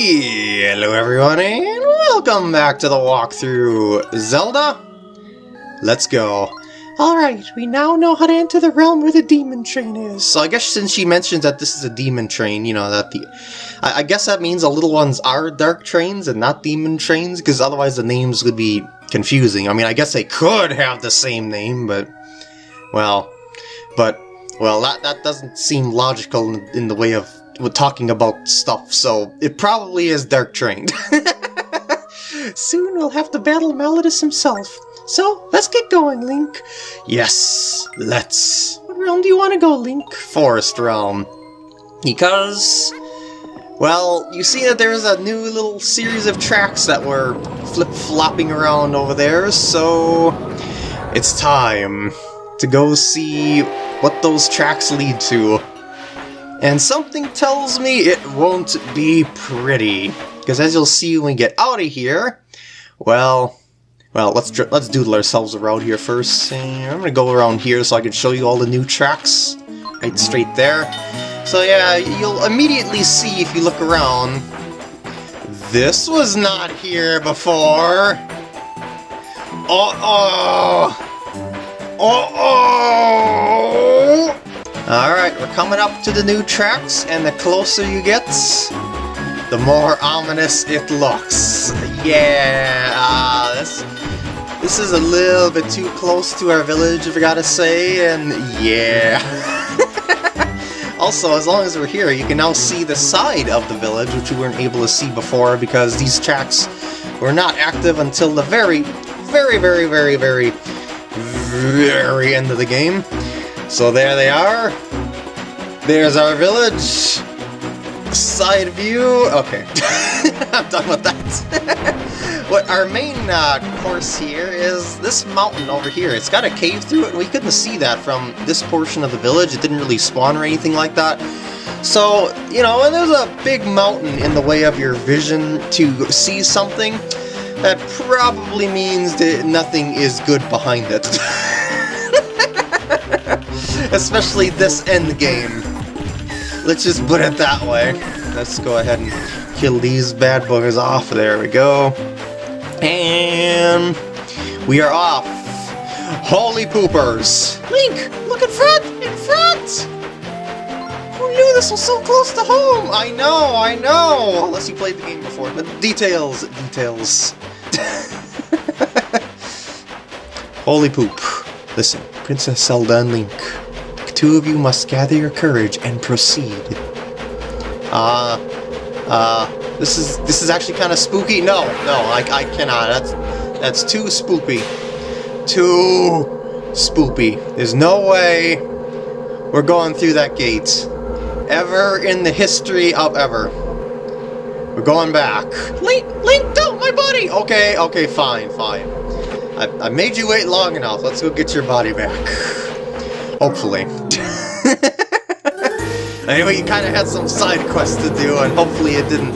Hello everyone and welcome back to the walkthrough Zelda. Let's go. Alright, we now know how to enter the realm where the demon train is. So I guess since she mentions that this is a demon train, you know, that the... I, I guess that means the little ones are dark trains and not demon trains, because otherwise the names would be confusing. I mean, I guess they could have the same name, but... Well... But... Well, that, that doesn't seem logical in, in the way of with talking about stuff, so it probably is Dark Trained. Soon we'll have to battle Malladus himself. So, let's get going, Link. Yes, let's. What realm do you want to go, Link? Forest Realm. Because, well, you see that there's a new little series of tracks that were flip-flopping around over there, so it's time to go see what those tracks lead to. And something tells me it won't be pretty. Because as you'll see when we get out of here, well, well, let's let's doodle ourselves around here first. And I'm gonna go around here so I can show you all the new tracks. Right straight there. So yeah, you'll immediately see if you look around. This was not here before. Uh-oh! Uh-oh! Alright, we're coming up to the new tracks, and the closer you get, the more ominous it looks. Yeah, uh, this, this is a little bit too close to our village, if I gotta say, and yeah. also, as long as we're here, you can now see the side of the village, which we weren't able to see before, because these tracks were not active until the very, very, very, very, very, very end of the game. So there they are. There's our village. Side view. Okay. I'm done with that. what our main uh, course here is this mountain over here. It's got a cave through it, and we couldn't see that from this portion of the village. It didn't really spawn or anything like that. So, you know, when there's a big mountain in the way of your vision to see something, that probably means that nothing is good behind it. Especially this end game. Let's just put it that way. Let's go ahead and kill these bad boys off. There we go. And we are off. Holy poopers! Link, look in front! In front! Who knew this was so close to home? I know, I know! Unless you played the game before. But details, details. Holy poop. Listen, Princess Zelda and Link. Two of you must gather your courage and proceed. Uh, uh, this is this is actually kind of spooky. No, no, I, I cannot. That's that's too spoopy. Too spoopy. There's no way we're going through that gate. Ever in the history of ever. We're going back. Link, Link, don't, my buddy! Okay, okay, fine, fine. I, I made you wait long enough. Let's go get your body back. Hopefully. Anyway, you kind of had some side quests to do, and hopefully it didn't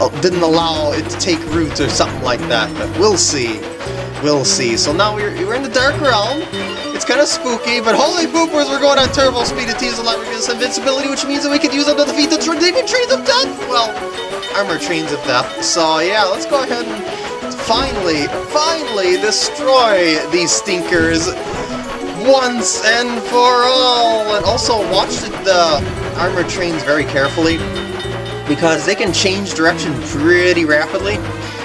uh, didn't allow it to take root or something like that. But we'll see. We'll see. So now we're, we're in the Dark Realm. It's kind of spooky, but holy poopers, we're going on turbo speed to tease a lot reduce invincibility, which means that we could use them to defeat the demon trains of death. Well, armor trains of death. So yeah, let's go ahead and finally, finally destroy these stinkers once and for all! And also watch the armored trains very carefully, because they can change direction pretty rapidly.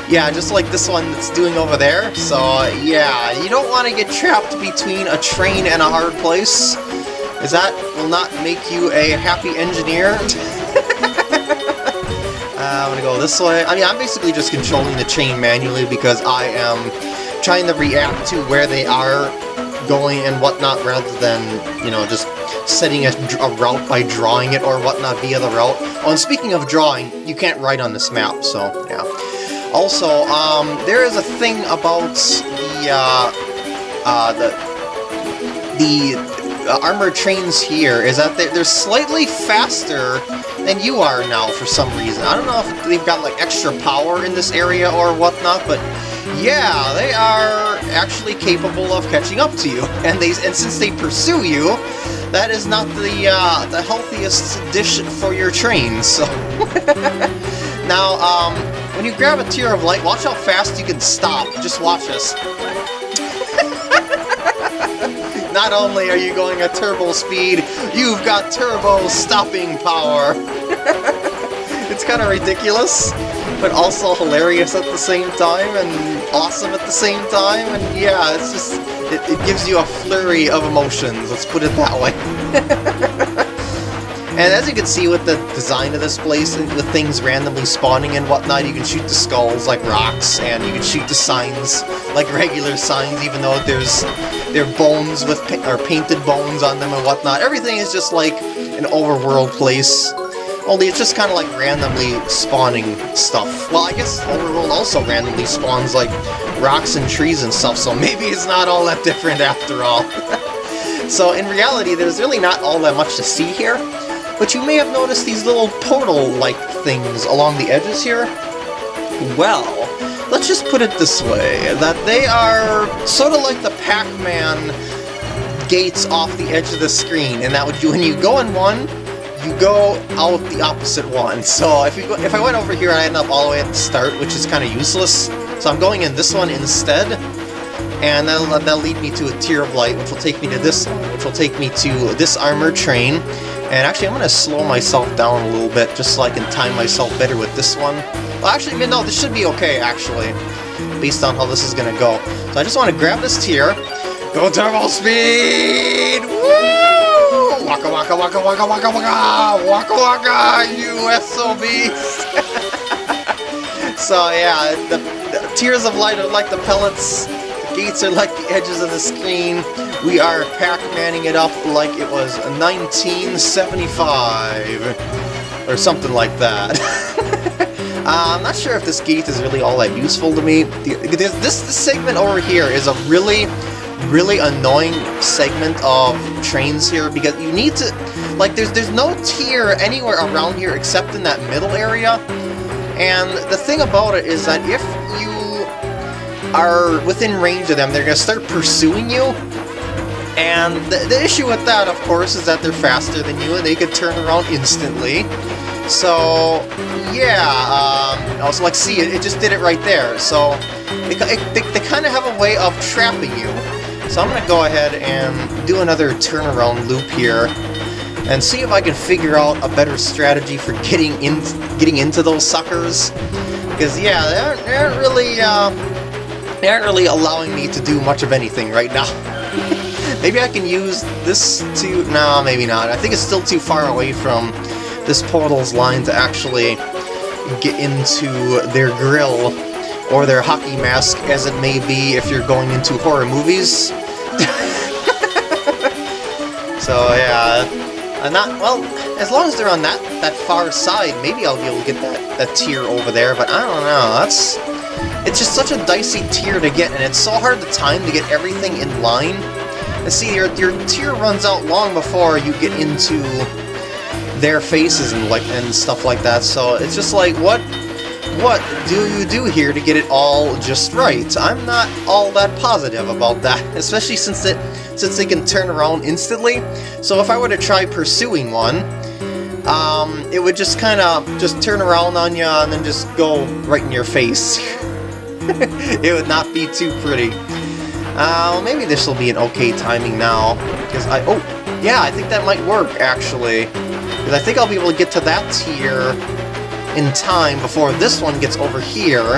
Yeah, just like this one that's doing over there. So, yeah, you don't want to get trapped between a train and a hard place, as that will not make you a happy engineer. uh, I'm gonna go this way. I mean, I'm basically just controlling the chain manually because I am trying to react to where they are going and whatnot rather than, you know, just setting a, a, route by drawing it or whatnot via the route. Oh, and speaking of drawing, you can't write on this map, so, yeah. Also, um, there is a thing about the, uh, uh, the, the uh, armored trains here, is that they're, they're slightly faster than you are now for some reason. I don't know if they've got, like, extra power in this area or whatnot, but yeah, they are actually capable of catching up to you. And they and since they pursue you, that is not the uh, the healthiest dish for your train. So Now, um, when you grab a Tear of Light, watch how fast you can stop. Just watch this. Not only are you going at turbo speed, you've got turbo stopping power. it's kind of ridiculous, but also hilarious at the same time, and awesome at the same time, and yeah, it's just, it, it gives you a flurry of emotions, let's put it that way. And as you can see with the design of this place, and with things randomly spawning and whatnot, you can shoot the skulls like rocks, and you can shoot the signs like regular signs, even though there's they're bones with or painted bones on them and whatnot. Everything is just like an overworld place. Only it's just kind of like randomly spawning stuff. Well, I guess Overworld also randomly spawns like rocks and trees and stuff, so maybe it's not all that different after all. so in reality, there's really not all that much to see here. But you may have noticed these little portal-like things along the edges here. Well, let's just put it this way, that they are sort of like the Pac-Man gates off the edge of the screen, and that would you, when you go in one, you go out the opposite one. So if, you go, if I went over here, I end up all the way at the start, which is kind of useless. So I'm going in this one instead, and that'll, that'll lead me to a Tear of Light, which will take me to this which will take me to this armored train, and actually, I'm going to slow myself down a little bit, just so I can time myself better with this one. Well, actually, no, this should be okay, actually, based on how this is going to go. So I just want to grab this tear, go turbo speed! Woo! Waka waka waka waka waka waka! Waka waka, you SOBs! so yeah, the, the tears of light are like the pellets The gates are like the edges of the screen. We are Pac-Manning it up like it was 1975. Or something like that. uh, I'm not sure if this gate is really all that useful to me. This, this segment over here is a really, really annoying segment of trains here because you need to... Like, there's, there's no tear anywhere around here except in that middle area. And the thing about it is that if you are within range of them, they're going to start pursuing you. And the, the, issue with that, of course, is that they're faster than you and they could turn around instantly. So, yeah, um, also, like, see, it, it just did it right there. So, it, they, they kind of have a way of trapping you. So I'm going to go ahead and do another turnaround loop here and see if I can figure out a better strategy for getting in, getting into those suckers. Because, yeah, they aren't, they aren't really, uh, they aren't really allowing me to do much of anything right now. maybe I can use this to... No, maybe not. I think it's still too far away from this portal's line to actually get into their grill or their hockey mask, as it may be if you're going into horror movies. So, yeah. Uh, not, well, as long as they're on that, that far side, maybe I'll be able to get that, that tear over there, but I don't know, that's... It's just such a dicey tear to get, and it's so hard to time to get everything in line. And see, your, your tear runs out long before you get into their faces and like and stuff like that, so it's just like, what what do you do here to get it all just right? I'm not all that positive about that, especially since it since they can turn around instantly. So if I were to try pursuing one, um, it would just kind of just turn around on you and then just go right in your face. it would not be too pretty. Uh, maybe this will be an okay timing now, because I... Oh, yeah, I think that might work, actually. Because I think I'll be able to get to that tear in time before this one gets over here,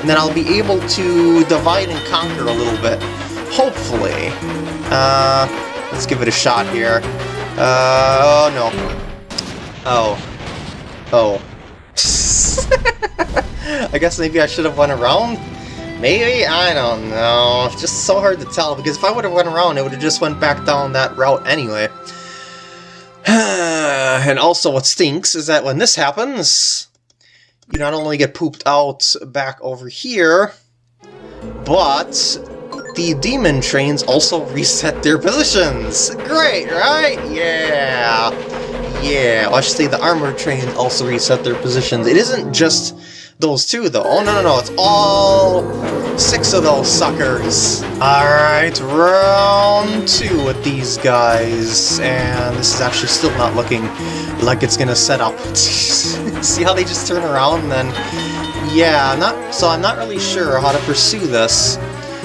and then I'll be able to divide and conquer a little bit. Hopefully. Uh, let's give it a shot here. Uh, oh no. Oh. Oh. I guess maybe I should have went around? Maybe? I don't know. It's just so hard to tell, because if I would have went around, it would have just went back down that route anyway. and also what stinks is that when this happens, you not only get pooped out back over here, but the demon trains also reset their positions. Great, right? Yeah. Yeah, well, I should say the armored trains also reset their positions. It isn't just those two, though. Oh, no, no, no, it's all six of those suckers. Alright, round two with these guys. And this is actually still not looking like it's gonna set up. See how they just turn around and then... Yeah, not so I'm not really sure how to pursue this.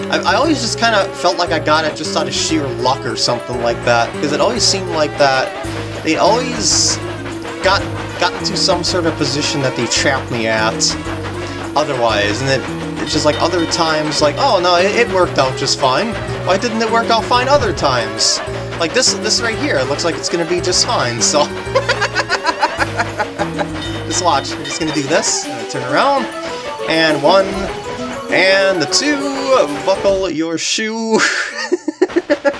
I, I always just kind of felt like I got it just out of sheer luck or something like that, because it always seemed like that they always got got into some sort of position that they trapped me at otherwise, and it, it's just like other times, like, oh no, it, it worked out just fine. Why didn't it work out fine other times? Like this, this right here, it looks like it's gonna be just fine, so... just watch, I'm just gonna do this, turn around, and one, and the two, buckle your shoe.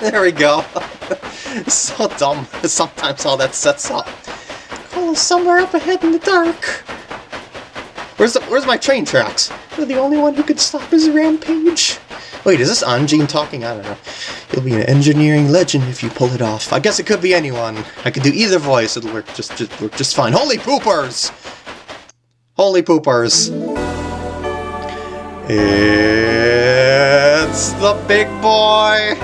there we go. so dumb sometimes all that sets up. Call somewhere up ahead in the dark. Where's the, where's my train tracks? You're the only one who could stop his rampage. Wait, is this Anjean talking? I don't know. You'll be an engineering legend if you pull it off. I guess it could be anyone. I could do either voice. It'll work just, just work just fine. Holy poopers! Holy poopers. It's the big boy!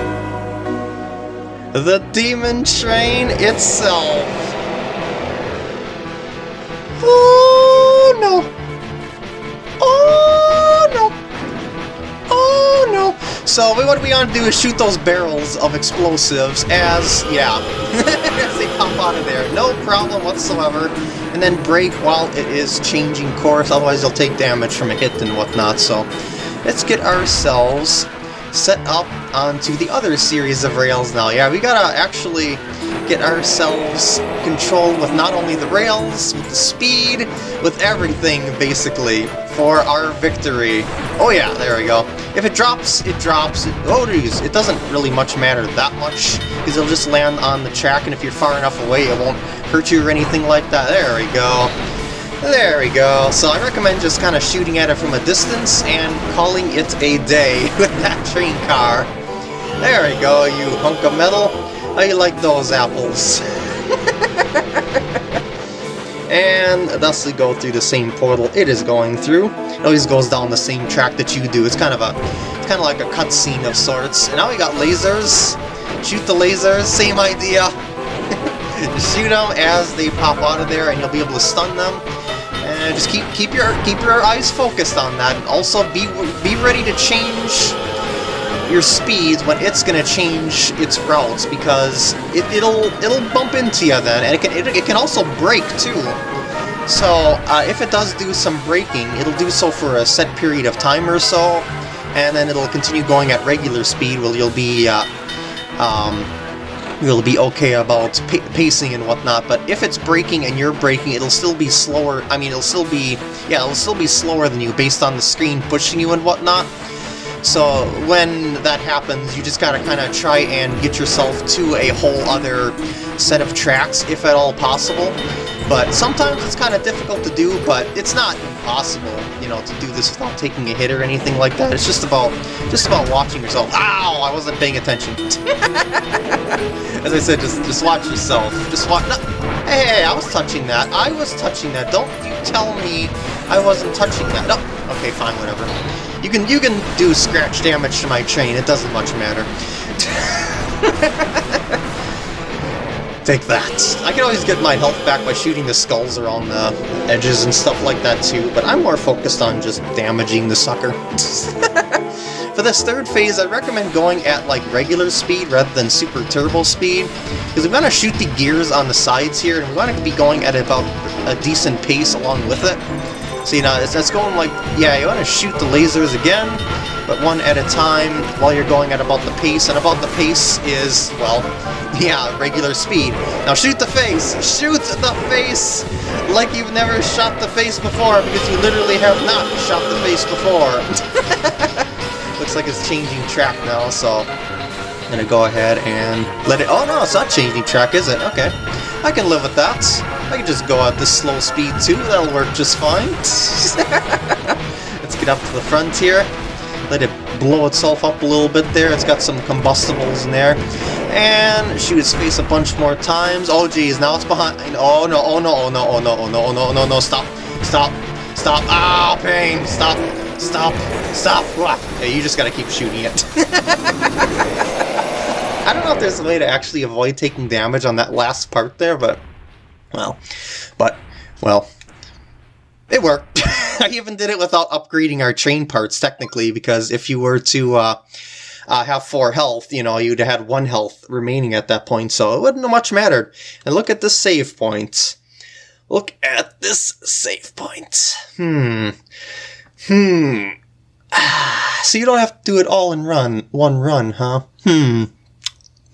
The demon train itself! So what we want to do is shoot those barrels of explosives as, yeah, as they pop out of there. No problem whatsoever. And then brake while it is changing course, otherwise they'll take damage from a hit and whatnot. So let's get ourselves set up onto the other series of rails now. Yeah, we gotta actually get ourselves control with not only the rails, with the speed, with everything, basically, for our victory. Oh yeah, there we go. If it drops, it drops. It, oh geez, it doesn't really much matter that much, because it'll just land on the track, and if you're far enough away, it won't hurt you or anything like that. There we go. There we go. So I recommend just kind of shooting at it from a distance and calling it a day with that train car. There we go, you hunk of metal. You like those apples? and thus we go through the same portal it is going through. It always goes down the same track that you do. It's kind of a, it's kind of like a cutscene of sorts. And now we got lasers. Shoot the lasers, same idea. Shoot them as they pop out of there, and you'll be able to stun them. And just keep keep your keep your eyes focused on that. And also be be ready to change your speeds when it's gonna change its routes because it, it'll it'll bump into you then, and it can it, it can also brake too. So uh, if it does do some braking, it'll do so for a set period of time or so, and then it'll continue going at regular speed. Where you'll be uh, um, you'll be okay about pacing and whatnot, but if it's braking and you're braking, it'll still be slower, I mean, it'll still be, yeah, it'll still be slower than you based on the screen pushing you and whatnot. So when that happens, you just gotta kind of try and get yourself to a whole other set of tracks, if at all possible. But sometimes it's kind of difficult to do, but it's not impossible, you know, to do this without taking a hit or anything like that. It's just about just about watching yourself. Ow! I wasn't paying attention. As I said, just just watch yourself. Just watch. No, hey, hey, I was touching that. I was touching that. Don't you tell me I wasn't touching that. No. Okay, fine, whatever. You can you can do scratch damage to my train. It doesn't much matter. Take that. I can always get my health back by shooting the skulls around the edges and stuff like that too, but I'm more focused on just damaging the sucker. For this third phase, I recommend going at like regular speed rather than super turbo speed, because we want to shoot the gears on the sides here, and we want to be going at about a decent pace along with it. You know, it's, going like, yeah, you want to shoot the lasers again, but one at a time while you're going at about the pace, and about the pace is, well, yeah, regular speed. Now shoot the face! Shoot the face! Like you've never shot the face before, because you literally have not shot the face before. Looks like it's changing track now, so I'm gonna go ahead and let it... Oh no, it's not changing track, is it? Okay. I can live with that. I can just go at this slow speed too, that'll work just fine. Let's get up to the front here. Let it blow itself up a little bit there. It's got some combustibles in there. And shoot its face a bunch more times. Oh geez, now it's behind. Oh no, oh no, oh no, oh no, oh no, oh no, oh no, no, stop. Stop. Stop! Oh, pain! Stop! Stop! Stop! Hey, you just gotta keep shooting it. I don't know if there's a way to actually avoid taking damage on that last part there, but... Well, but, well, it worked. I even did it without upgrading our train parts, technically, because if you were to uh, uh, have four health, you know, you'd have had one health remaining at that point, so it wouldn't have much mattered. And look at the save point. Look at this save point. Hmm. Hmm. so you don't have to do it all in run, one run, huh? Hmm.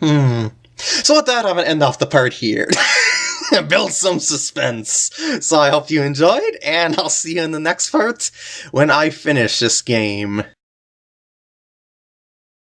Hmm. So with that, I'm gonna end off the part here. Build some suspense. So I hope you enjoyed, and I'll see you in the next part when I finish this game.